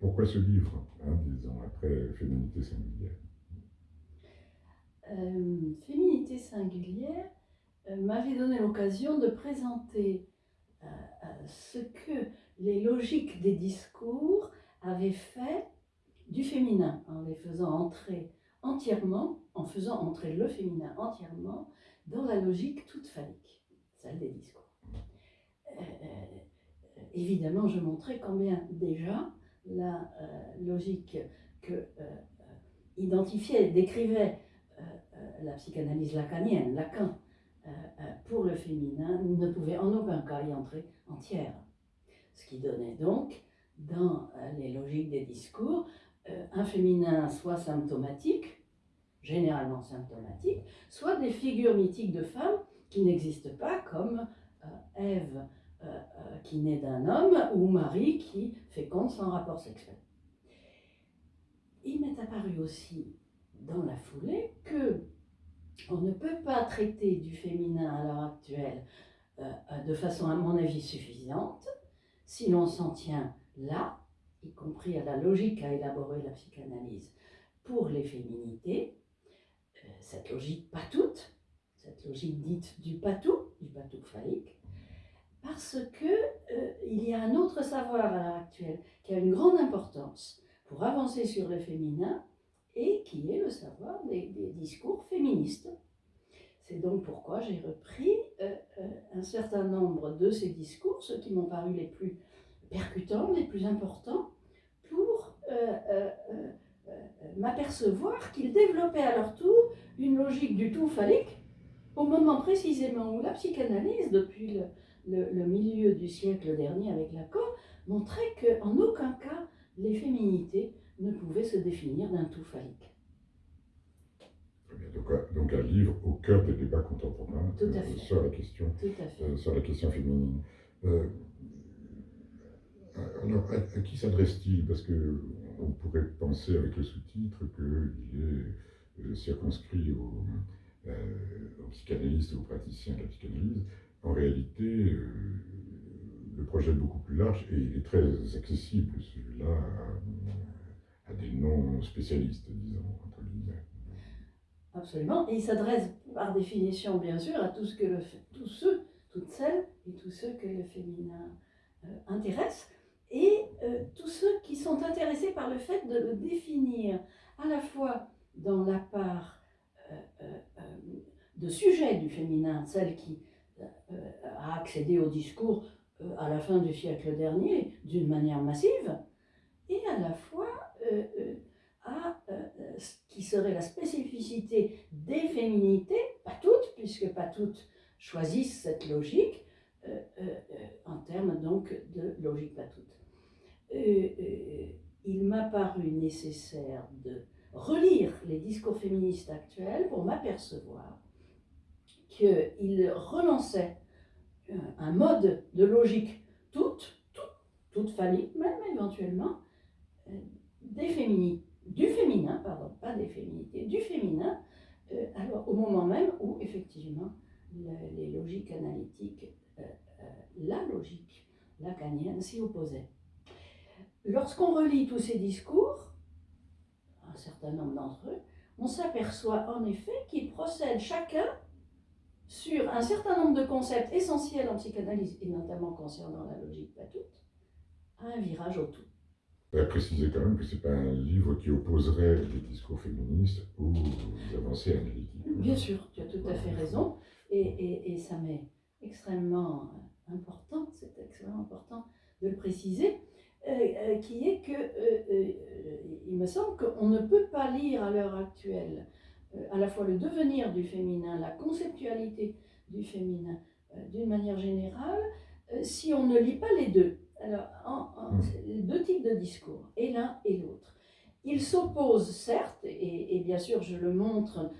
pourquoi ce livre, hein, disons, après Féminité singulière? Euh, Féminité singulière euh, m'avait donné l'occasion de présenter euh, ce que les logiques des discours avaient fait du féminin, en les faisant entrer entièrement, en faisant entrer le féminin entièrement dans la logique toute phallique, celle des discours. évidemment, je montrais combien déjà la logique que identifiait, décrivait la psychanalyse lacanienne, Lacan, euh, euh, pour le féminin ne pouvait en aucun cas y entrer entière. Ce qui donnait donc, dans euh, les logiques des discours, un féminin soit symptomatique, généralement symptomatique, soit des figures mythiques de femmes qui n'existent pas, comme Ève qui naît d'un homme ou Marie qui féconde sans rapport sexuel. Il m'est apparu aussi dans la foulée que on ne peut pas traiter du féminin à l'heure actuelle euh, euh, de façon, à mon avis, suffisante si l'on s'en tient là, y compris à la logique à élaborer la psychanalyse pour les féminités, euh, cette logique pas toute, cette logique dite du patou, du patou phallique, parce que il y a un autre savoir à l'heure actuelle qui a une grande importance pour avancer sur le féminin, et qui est le savoir des, discours féministes. C'est donc pourquoi j'ai repris euh, euh, un certain nombre de ces discours, ceux qui m'ont paru les plus percutants, les plus importants, pour euh, m'apercevoir qu'ils développaient à leur tour une logique du tout phallique, au moment précisément où la psychanalyse, depuis le, le milieu du siècle dernier avec Lacan, montrait qu'en aucun cas les féminités ne pouvait se définir d'un tout phallique. Donc, un livre au cœur des débats contemporains euh, sur, la question, euh, sur la question féminine. Euh, alors, à, qui s'adresse-t-il? Parce qu'on pourrait penser avec le sous-titre qu'il est circonscrit aux, aux, psychanalystes et aux praticiens de la psychanalyse. En réalité, le projet est beaucoup plus large et il est très accessible, celui-là, des non-spécialistes, disons, entre guillemets. Absolument, et il s'adresse par définition, bien sûr, à tous ceux, toutes celles et tous ceux que le féminin euh, intéresse, et euh, tous ceux qui sont intéressés par le fait de le définir à la fois dans la part euh, de sujet du féminin, celle qui a accédé au discours à la fin du siècle dernier d'une manière massive, et à la fois euh, euh, à euh, ce qui serait la spécificité des féminités, pas toutes, puisque pas toutes choisissent cette logique, en termes donc de logique pas toutes. il m'a paru nécessaire de relire les discours féministes actuels pour m'apercevoir qu'ils relançaient un mode de logique toute, toute, toute même éventuellement, des du féminin, pardon, pas des féminités, du féminin, euh, alors au moment même où effectivement les logiques analytiques, euh, euh, la logique lacanienne s'y opposait. Lorsqu'on relit tous ces discours, un certain nombre d'entre eux, on s'aperçoit en effet qu'ils procèdent chacun sur un certain nombre de concepts essentiels en psychanalyse, et notamment concernant la logique pas toute, à un virage au tout. Je voudrais préciser quand même que ce n'est pas un livre qui opposerait les discours féministes aux avancées analytiques. Bien sûr, tu as tout à fait raison. Et, et, et ça m'est extrêmement important, c'est extrêmement important de le préciser, euh, euh, qui est que, euh, il me semble qu'on ne peut pas lire à l'heure actuelle à la fois le devenir du féminin, la conceptualité du féminin d'une manière générale, si on ne lit pas les deux. Alors, en, hmm. deux types de discours, et l'un et l'autre. Ils s'opposent, certes, et, bien sûr, je le montre,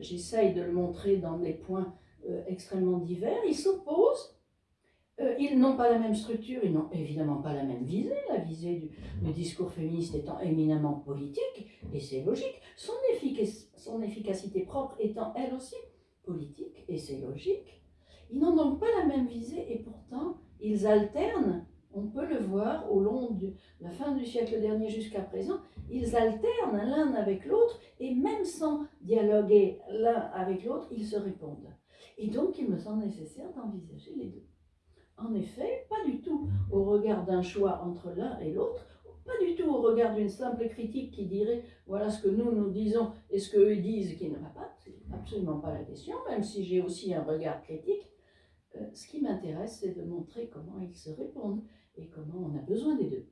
j'essaye de le montrer dans des points euh, extrêmement divers, ils s'opposent, euh, ils n'ont pas la même structure, ils n'ont évidemment pas la même visée, la visée du, discours féministe étant éminemment politique, et c'est logique, son, son efficacité propre étant elle aussi politique, et c'est logique. Ils n'ont donc pas la même visée, et pourtant, ils alternent on peut le voir au long de la fin du siècle dernier jusqu'à présent, ils alternent l'un avec l'autre et même sans dialoguer l'un avec l'autre, ils se répondent. Et donc, il me semble nécessaire d'envisager les deux. En effet, pas du tout au regard d'un choix entre l'un et l'autre, pas du tout au regard d'une simple critique qui dirait voilà ce que nous nous disons et ce qu'eux disent qui ne va pas, c'est absolument pas la question, même si j'ai aussi un regard critique. Euh, ce qui m'intéresse, c'est de montrer comment ils se répondent et comment on a besoin des deux.